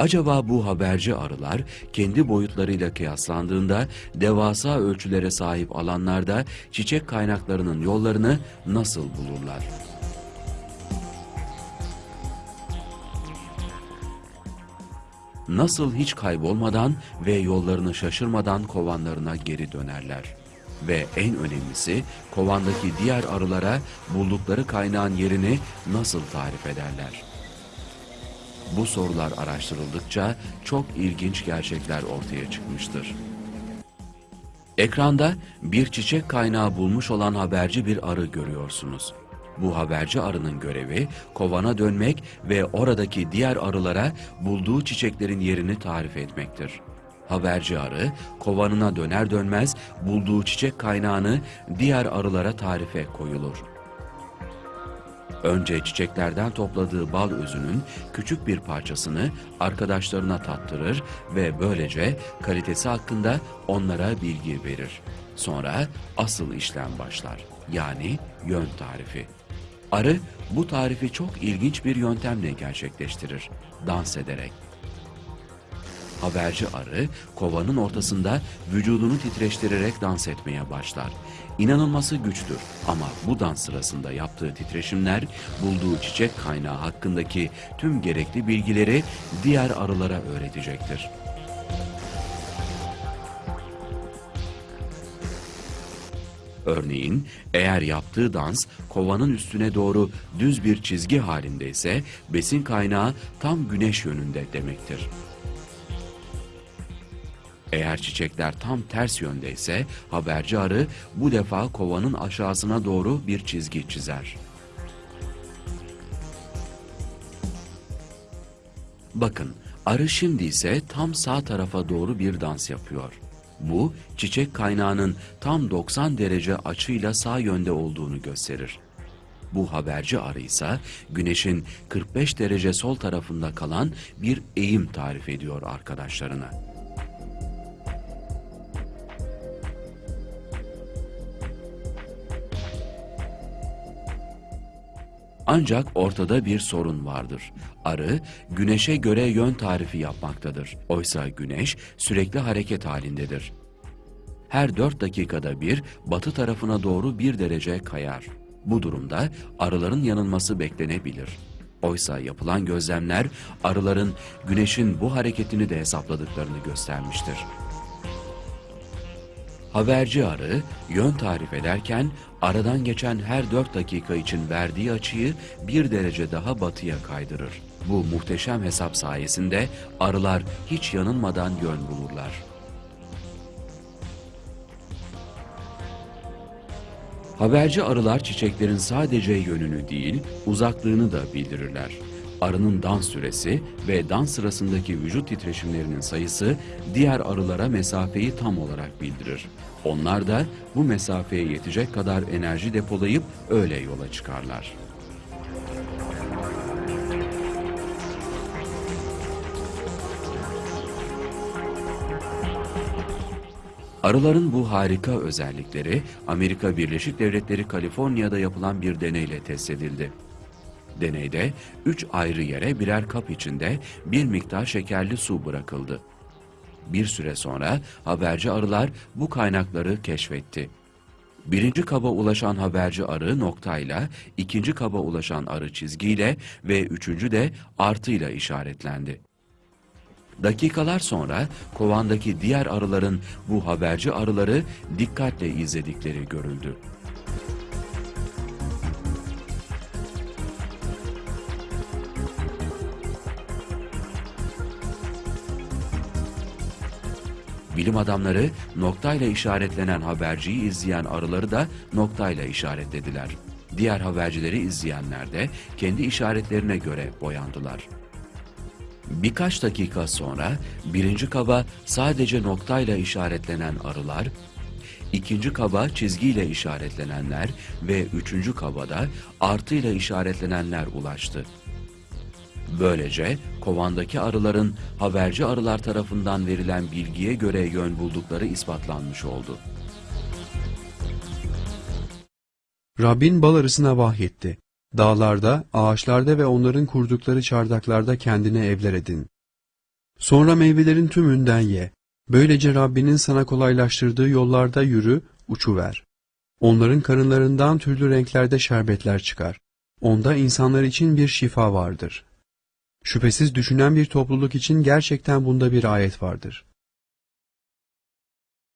Acaba bu haberci arılar kendi boyutlarıyla kıyaslandığında devasa ölçülere sahip alanlarda çiçek kaynaklarının yollarını nasıl bulurlar? Nasıl hiç kaybolmadan ve yollarını şaşırmadan kovanlarına geri dönerler? Ve en önemlisi kovandaki diğer arılara buldukları kaynağın yerini nasıl tarif ederler? Bu sorular araştırıldıkça çok ilginç gerçekler ortaya çıkmıştır. Ekranda bir çiçek kaynağı bulmuş olan haberci bir arı görüyorsunuz. Bu haberci arının görevi kovana dönmek ve oradaki diğer arılara bulduğu çiçeklerin yerini tarif etmektir. Haberci arı kovanına döner dönmez bulduğu çiçek kaynağını diğer arılara tarife koyulur. Önce çiçeklerden topladığı bal özünün küçük bir parçasını arkadaşlarına tattırır ve böylece kalitesi hakkında onlara bilgi verir. Sonra asıl işlem başlar. Yani yön tarifi. Arı bu tarifi çok ilginç bir yöntemle gerçekleştirir. Dans ederek. Haberci arı kovanın ortasında vücudunu titreştirerek dans etmeye başlar. İnanılması güçtür ama bu dans sırasında yaptığı titreşimler bulduğu çiçek kaynağı hakkındaki tüm gerekli bilgileri diğer arılara öğretecektir. Örneğin eğer yaptığı dans kovanın üstüne doğru düz bir çizgi halindeyse besin kaynağı tam güneş yönünde demektir. Eğer çiçekler tam ters yöndeyse haberci arı bu defa kovanın aşağısına doğru bir çizgi çizer. Bakın arı şimdi ise tam sağ tarafa doğru bir dans yapıyor. Bu çiçek kaynağının tam 90 derece açıyla sağ yönde olduğunu gösterir. Bu haberci arı ise güneşin 45 derece sol tarafında kalan bir eğim tarif ediyor arkadaşlarına. Ancak ortada bir sorun vardır. Arı güneşe göre yön tarifi yapmaktadır. Oysa güneş sürekli hareket halindedir. Her 4 dakikada bir batı tarafına doğru bir derece kayar. Bu durumda arıların yanılması beklenebilir. Oysa yapılan gözlemler arıların güneşin bu hareketini de hesapladıklarını göstermiştir. Haberci arı yön tarif ederken aradan geçen her 4 dakika için verdiği açıyı bir derece daha batıya kaydırır. Bu muhteşem hesap sayesinde arılar hiç yanılmadan yön bulurlar. Haberci arılar çiçeklerin sadece yönünü değil, uzaklığını da bildirirler. Arının dans süresi ve dans sırasındaki vücut titreşimlerinin sayısı diğer arılara mesafeyi tam olarak bildirir. Onlar da bu mesafeye yetecek kadar enerji depolayıp öyle yola çıkarlar. Arıların bu harika özellikleri Amerika Birleşik Devletleri Kaliforniya'da yapılan bir deneyle test edildi. Deneyde üç ayrı yere birer kap içinde bir miktar şekerli su bırakıldı. Bir süre sonra haberci arılar bu kaynakları keşfetti. Birinci kaba ulaşan haberci arı noktayla, ikinci kaba ulaşan arı çizgiyle ve üçüncü de artıyla işaretlendi. Dakikalar sonra kovandaki diğer arıların bu haberci arıları dikkatle izledikleri görüldü. Bilim adamları noktayla işaretlenen haberciyi izleyen arıları da noktayla işaretlediler. Diğer habercileri izleyenler de kendi işaretlerine göre boyandılar. Birkaç dakika sonra birinci kaba sadece noktayla işaretlenen arılar, ikinci kaba çizgiyle işaretlenenler ve üçüncü kabada artıyla işaretlenenler ulaştı. Böylece kovandaki arıların haberci arılar tarafından verilen bilgiye göre yön buldukları ispatlanmış oldu. Rabbin bal arısına vahyetti. Dağlarda, ağaçlarda ve onların kurdukları çardaklarda kendine evler edin. Sonra meyvelerin tümünden ye. Böylece Rabbinin sana kolaylaştırdığı yollarda yürü, uçuver. Onların karınlarından türlü renklerde şerbetler çıkar. Onda insanlar için bir şifa vardır.'' Şüphesiz düşünen bir topluluk için gerçekten bunda bir ayet vardır.